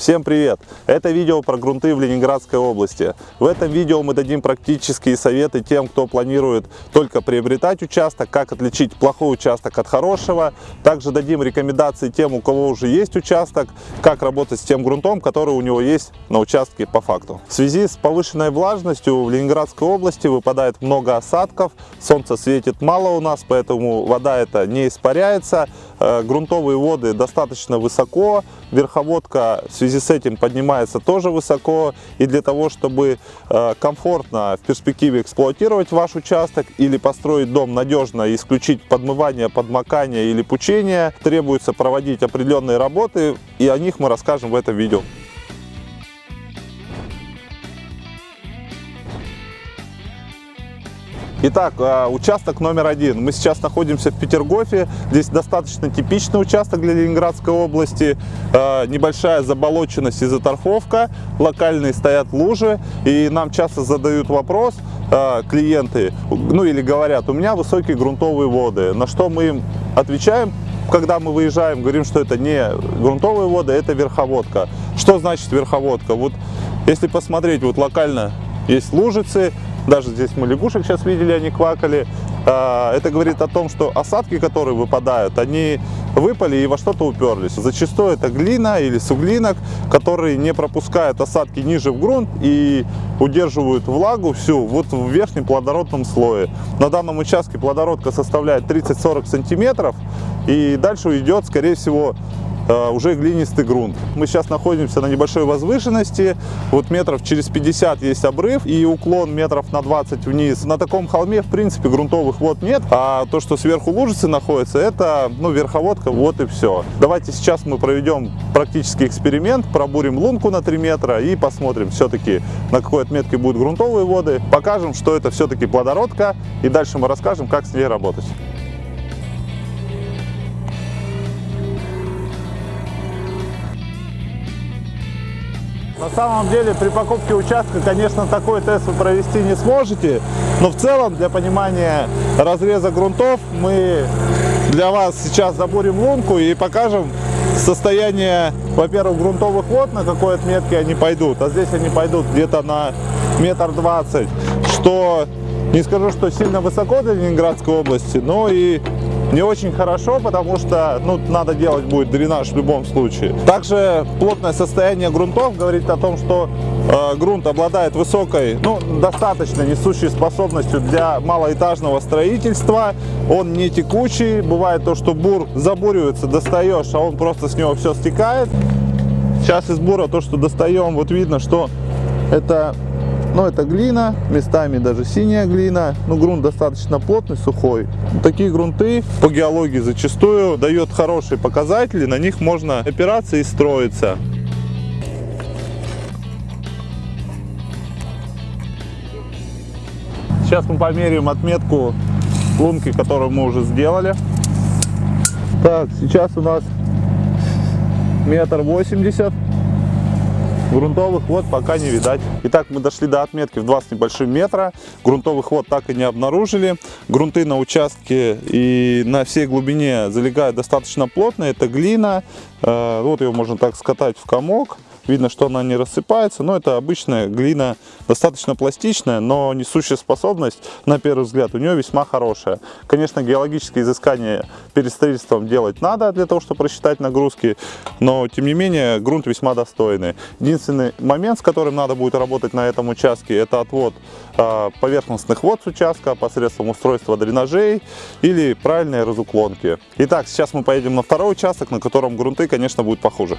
Всем привет! Это видео про грунты в Ленинградской области. В этом видео мы дадим практические советы тем, кто планирует только приобретать участок, как отличить плохой участок от хорошего. Также дадим рекомендации тем, у кого уже есть участок, как работать с тем грунтом, который у него есть на участке по факту. В связи с повышенной влажностью в Ленинградской области выпадает много осадков, солнце светит мало у нас, поэтому вода эта не испаряется, грунтовые воды достаточно высоко, верховодка в связи с этим поднимается тоже высоко. И для того, чтобы э, комфортно в перспективе эксплуатировать ваш участок или построить дом надежно исключить подмывание, подмокание или пучение, требуется проводить определенные работы, и о них мы расскажем в этом видео. Итак, а, участок номер один. Мы сейчас находимся в Петергофе. Здесь достаточно типичный участок для Ленинградской области. А, небольшая заболоченность и заторфовка. Локальные стоят лужи. И нам часто задают вопрос а, клиенты, ну или говорят, у меня высокие грунтовые воды. На что мы им отвечаем? Когда мы выезжаем, говорим, что это не грунтовые воды, это верховодка. Что значит верховодка? Вот если посмотреть, вот локально есть лужицы, даже здесь мы лягушек сейчас видели, они квакали. А, это говорит о том, что осадки, которые выпадают, они выпали и во что-то уперлись. Зачастую это глина или суглинок, которые не пропускают осадки ниже в грунт и удерживают влагу всю вот в верхнем плодородном слое. На данном участке плодородка составляет 30-40 сантиметров и дальше идет, скорее всего, уже глинистый грунт. Мы сейчас находимся на небольшой возвышенности, вот метров через 50 есть обрыв и уклон метров на 20 вниз. На таком холме, в принципе, грунтовых вод нет, а то, что сверху лужицы находится, это ну, верховодка, вот и все. Давайте сейчас мы проведем практический эксперимент, пробурим лунку на 3 метра и посмотрим все-таки, на какой отметке будут грунтовые воды, покажем, что это все-таки плодородка и дальше мы расскажем, как с ней работать. На самом деле при покупке участка, конечно, такой тест вы провести не сможете, но в целом для понимания разреза грунтов мы для вас сейчас забурим лунку и покажем состояние, во-первых, грунтовых вод, на какой отметке они пойдут, а здесь они пойдут где-то на метр двадцать, что не скажу, что сильно высоко для Ленинградской области, но и не очень хорошо, потому что ну, надо делать будет дренаж в любом случае. Также плотное состояние грунтов говорит о том, что э, грунт обладает высокой, ну, достаточно несущей способностью для малоэтажного строительства. Он не текучий, бывает то, что бур забуривается, достаешь, а он просто с него все стекает. Сейчас из бура то, что достаем, вот видно, что это но это глина, местами даже синяя глина. Но грунт достаточно плотный, сухой. Такие грунты по геологии зачастую дают хорошие показатели. На них можно опираться и строиться. Сейчас мы померяем отметку лунки, которую мы уже сделали. Так, сейчас у нас метр восемьдесят. Грунтовых вод пока не видать. Итак, мы дошли до отметки в 2 с небольшим метра. Грунтовых вод так и не обнаружили. Грунты на участке и на всей глубине залегают достаточно плотно. Это глина. Э, вот ее можно так скатать в комок. Видно, что она не рассыпается, но это обычная глина, достаточно пластичная, но несущая способность, на первый взгляд, у нее весьма хорошая. Конечно, геологические изыскания перед строительством делать надо для того, чтобы рассчитать нагрузки, но, тем не менее, грунт весьма достойный. Единственный момент, с которым надо будет работать на этом участке, это отвод а, поверхностных вод с участка посредством устройства дренажей или правильной разуклонки. Итак, сейчас мы поедем на второй участок, на котором грунты, конечно, будут похуже.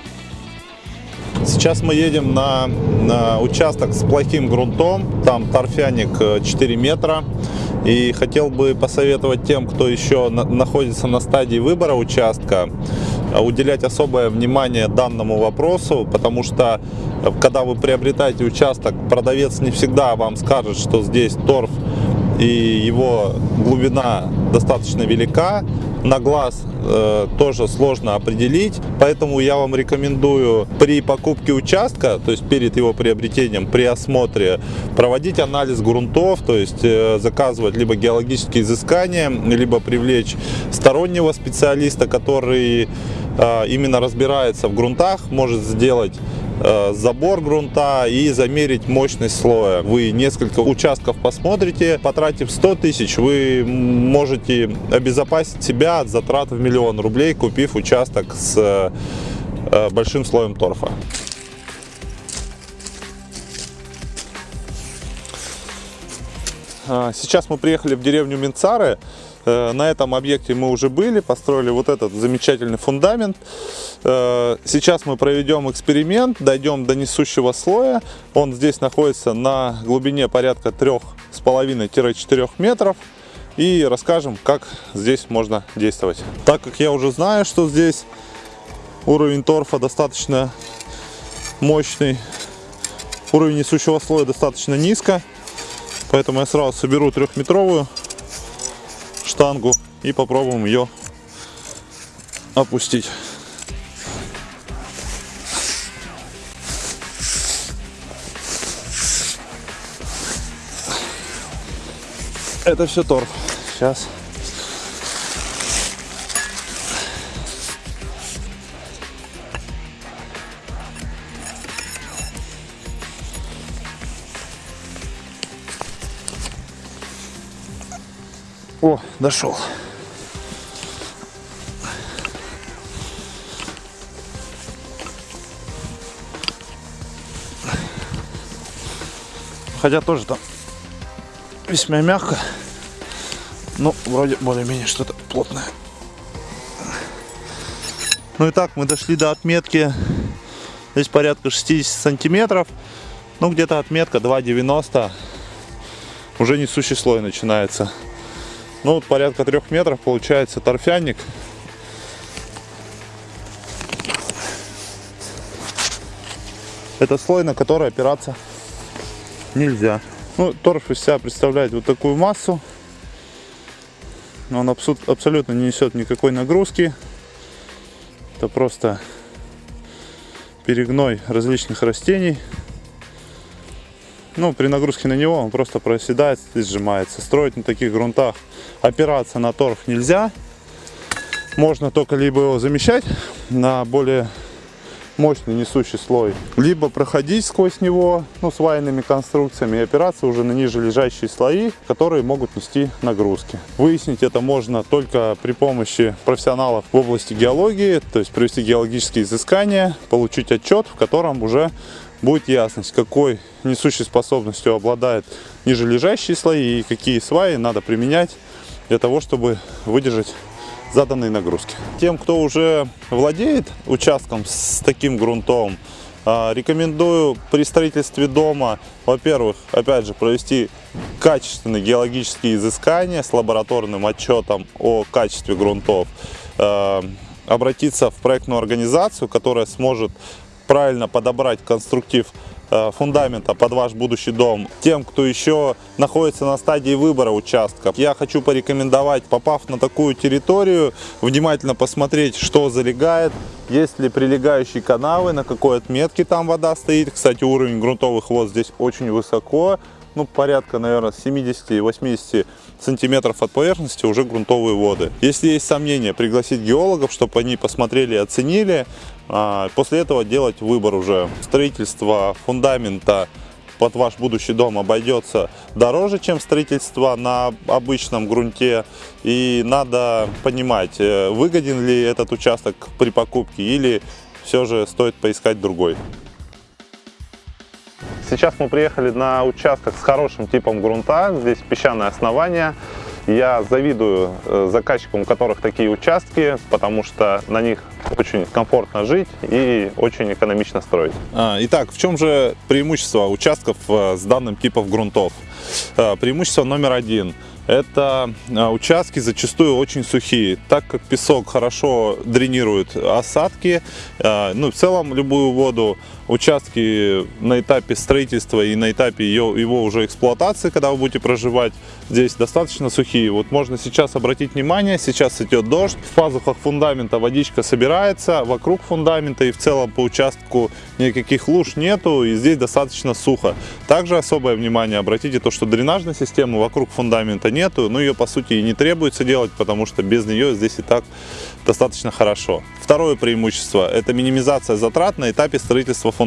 Сейчас мы едем на, на участок с плохим грунтом, там торфяник 4 э, метра. И хотел бы посоветовать тем, кто еще на, находится на стадии выбора участка, э, уделять особое внимание данному вопросу, потому что э, когда вы приобретаете участок, продавец не всегда вам скажет, что здесь торф и его глубина достаточно велика, на глаз э, тоже сложно определить, поэтому я вам рекомендую при покупке участка, то есть перед его приобретением, при осмотре, проводить анализ грунтов, то есть э, заказывать либо геологические изыскания, либо привлечь стороннего специалиста, который э, именно разбирается в грунтах, может сделать забор грунта и замерить мощность слоя. Вы несколько участков посмотрите, потратив 100 тысяч, вы можете обезопасить себя от затрат в миллион рублей, купив участок с э, большим слоем торфа. А, сейчас мы приехали в деревню Минцары. Э, на этом объекте мы уже были, построили вот этот замечательный фундамент. Э, сейчас мы проведем эксперимент, дойдем до несущего слоя. Он здесь находится на глубине порядка 3,5-4 метров. И расскажем, как здесь можно действовать. Так как я уже знаю, что здесь уровень торфа достаточно мощный, уровень несущего слоя достаточно низко, поэтому я сразу соберу трехметровую штангу и попробуем ее опустить. Это все торф. Сейчас. О, дошел. Хотя тоже там весьма мягко. Ну, вроде более-менее что-то плотное. Ну и так, мы дошли до отметки. Здесь порядка 60 сантиметров. Ну, где-то отметка 2,90. Уже несущий слой начинается. Ну вот порядка трех метров получается торфяник. Это слой, на который опираться нельзя. Ну, торф из себя представляет вот такую массу. Он абсолютно не несет никакой нагрузки. Это просто перегной различных растений ну, при нагрузке на него он просто проседает и сжимается. Строить на таких грунтах опираться на торф нельзя. Можно только либо его замещать на более мощный несущий слой, либо проходить сквозь него ну, свайными конструкциями и опираться уже на ниже лежащие слои, которые могут нести нагрузки. Выяснить это можно только при помощи профессионалов в области геологии, то есть провести геологические изыскания, получить отчет, в котором уже будет ясность, какой несущей способностью обладает ниже лежащие слои и какие сваи надо применять для того, чтобы выдержать заданные нагрузки. Тем, кто уже владеет участком с таким грунтом, а, рекомендую при строительстве дома, во-первых, опять же, провести качественные геологические изыскания с лабораторным отчетом о качестве грунтов, а, обратиться в проектную организацию, которая сможет правильно подобрать конструктив э, фундамента под ваш будущий дом. Тем, кто еще находится на стадии выбора участка, я хочу порекомендовать, попав на такую территорию, внимательно посмотреть, что залегает, есть ли прилегающие канавы, на какой отметке там вода стоит. Кстати, уровень грунтовых вод здесь очень высоко, ну, порядка, наверное, 70-80 сантиметров от поверхности уже грунтовые воды. Если есть сомнения, пригласить геологов, чтобы они посмотрели и оценили. А, после этого делать выбор уже. Строительство фундамента под ваш будущий дом обойдется дороже, чем строительство на обычном грунте. И надо понимать, э, выгоден ли этот участок при покупке или все же стоит поискать другой. Сейчас мы приехали на участок с хорошим типом грунта. Здесь песчаное основание. Я завидую э, заказчикам, у которых такие участки, потому что на них очень комфортно жить и очень экономично строить. А, итак, в чем же преимущество участков э, с данным типом грунтов? Э, преимущество номер один – это участки зачастую очень сухие, так как песок хорошо дренирует осадки, ну в целом любую воду, участки на этапе строительства и на этапе ее, его уже эксплуатации, когда вы будете проживать, здесь достаточно сухие. Вот можно сейчас обратить внимание, сейчас идет дождь, в пазухах фундамента водичка собирается, вокруг фундамента и в целом по участку никаких луж нету, и здесь достаточно сухо. Также особое внимание обратите то, что дренажной системы вокруг фундамента нет, смету, но ее по сути и не требуется делать, потому что без нее здесь и так достаточно хорошо. Второе преимущество – это минимизация затрат на этапе строительства фундамента.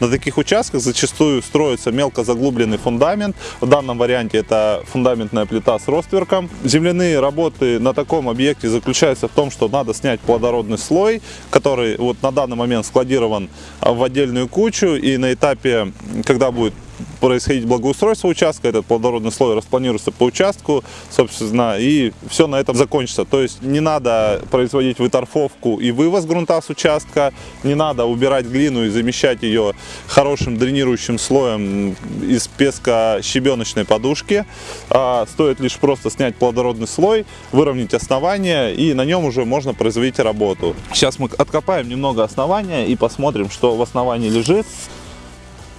На таких участках зачастую строится мелко заглубленный фундамент. В данном варианте это фундаментная плита с ростверком. Земляные работы на таком объекте заключаются в том, что надо снять плодородный слой, который вот на данный момент складирован в отдельную кучу. И на этапе, когда будет происходить благоустройство участка, этот плодородный слой распланируется по участку, собственно, и все на этом закончится. То есть не надо производить выторфовку и вывоз грунта с участка, не надо убирать глину и замещать ее хорошим дренирующим слоем из песка щебеночной подушки. А стоит лишь просто снять плодородный слой, выровнять основание и на нем уже можно производить работу. Сейчас мы откопаем немного основания и посмотрим, что в основании лежит.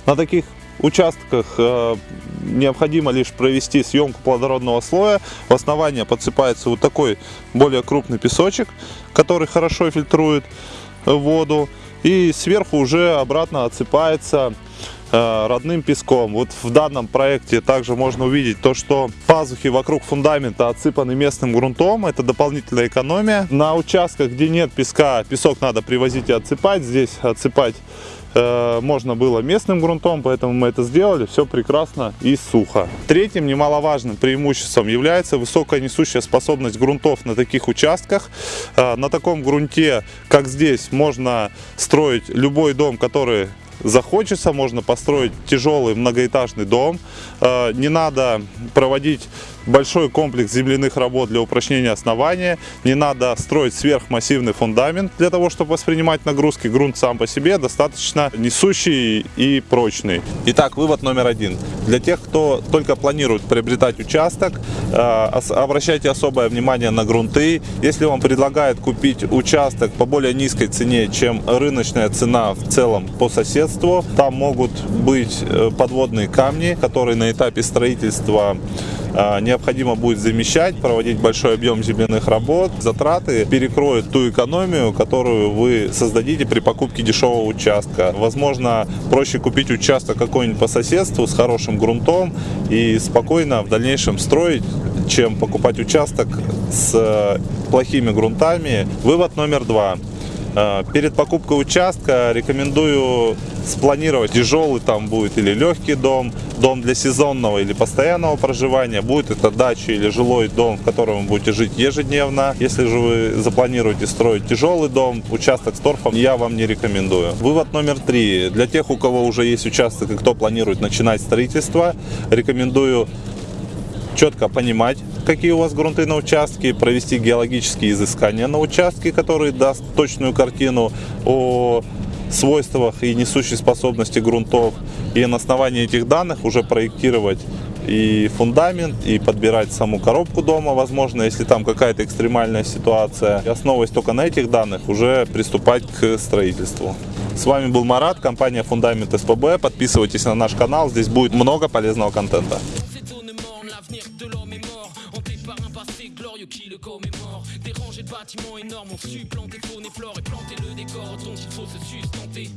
На таких участках э, необходимо лишь провести съемку плодородного слоя. В основание подсыпается вот такой более крупный песочек, который хорошо фильтрует воду. И сверху уже обратно отсыпается э, родным песком. Вот в данном проекте также можно увидеть то, что пазухи вокруг фундамента отсыпаны местным грунтом. Это дополнительная экономия. На участках, где нет песка, песок надо привозить и отсыпать. Здесь отсыпать Э, можно было местным грунтом, поэтому мы это сделали. Все прекрасно и сухо. Третьим немаловажным преимуществом является высокая несущая способность грунтов на таких участках. Э, на таком грунте, как здесь, можно строить любой дом, который захочется, можно построить тяжелый многоэтажный дом. Э, не надо проводить большой комплекс земляных работ для упрочнения основания. Не надо строить сверхмассивный фундамент для того, чтобы воспринимать нагрузки. Грунт сам по себе достаточно несущий и прочный. Итак, вывод номер один. Для тех, кто только планирует приобретать участок, э, обращайте особое внимание на грунты. Если вам предлагают купить участок по более низкой цене, чем рыночная цена в целом по соседству, там могут быть э, подводные камни, которые на этапе строительства необходимо будет замещать, проводить большой объем земляных работ. Затраты перекроют ту экономию, которую вы создадите при покупке дешевого участка. Возможно, проще купить участок какой-нибудь по соседству с хорошим грунтом и спокойно в дальнейшем строить, чем покупать участок с э, плохими грунтами. Вывод номер два. Э, перед покупкой участка рекомендую спланировать, тяжелый там будет или легкий дом, дом для сезонного или постоянного проживания, будет это дача или жилой дом, в котором вы будете жить ежедневно. Если же вы запланируете строить тяжелый дом, участок с торфом я вам не рекомендую. Вывод номер три. Для тех, у кого уже есть участок и кто планирует начинать строительство, рекомендую четко понимать, какие у вас грунты на участке, провести геологические изыскания на участке, которые даст точную картину о свойствах и несущей способности грунтов. И на основании этих данных уже проектировать и фундамент, и подбирать саму коробку дома, возможно, если там какая-то экстремальная ситуация. И основываясь только на этих данных, уже приступать к строительству. С вами был Марат, компания Фундамент СПБ. Подписывайтесь на наш канал, здесь будет много полезного контента. Qui le commémore. Dérangé de bâtiments énormes, on supplanté faune et flore et planté le décor dont il faut se sustenter.